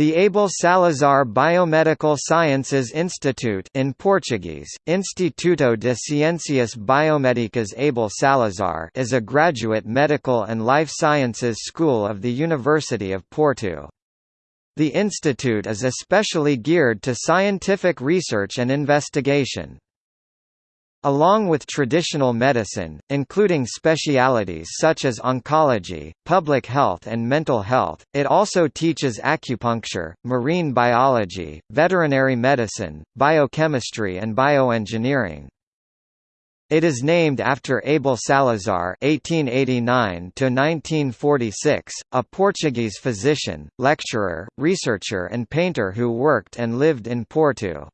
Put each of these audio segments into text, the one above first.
The Abel Salazar Biomedical Sciences Institute in Portuguese, Instituto de Ciências Biomédicas Abel Salazar is a graduate medical and life sciences school of the University of Porto. The institute is especially geared to scientific research and investigation. Along with traditional medicine, including specialities such as oncology, public health and mental health, it also teaches acupuncture, marine biology, veterinary medicine, biochemistry and bioengineering. It is named after Abel Salazar (1889–1946), a Portuguese physician, lecturer, researcher, and painter who worked and lived in Porto.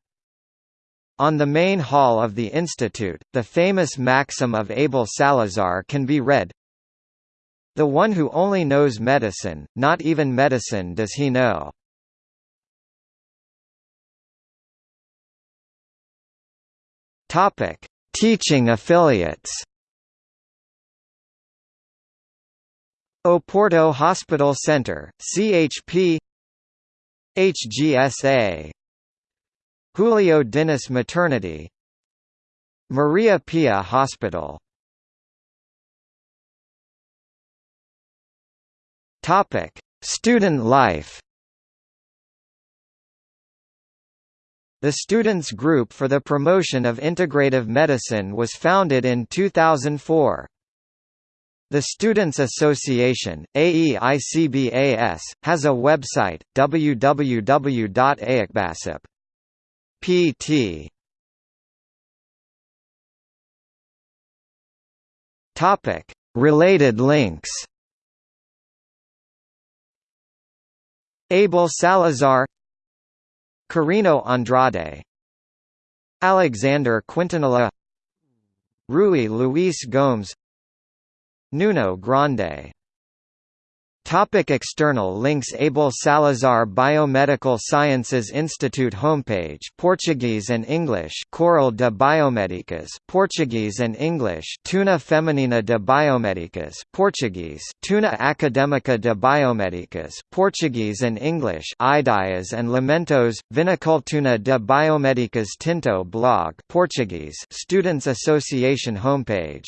On the main hall of the institute, the famous maxim of Abel Salazar can be read, The one who only knows medicine, not even medicine does he know. Teaching affiliates. Oporto Hospital Center, CHP HGSA Julio Dinis Maternity Maria Pia Hospital Topic: Student life. The Students Group for the Promotion of Integrative Medicine was founded in 2004. The Students Association, AEICBAS, has a website, www.aecbasip. pt. Topic: Related links. Abel Salazar Corino Andrade Alexander Quintanilha Rui Luis Gomes Nuno Grande Topic external links Abel Salazar Biomedical Sciences Institute homepage Portuguese and English Coral de Biomédicas Portuguese and English Tuna Feminina de Biomédicas Portuguese Tuna Académica de Biomédicas Portuguese and English Ideias and Lamentos Vinicultuna de Biomédicas Tinto blog Portuguese Students Association homepage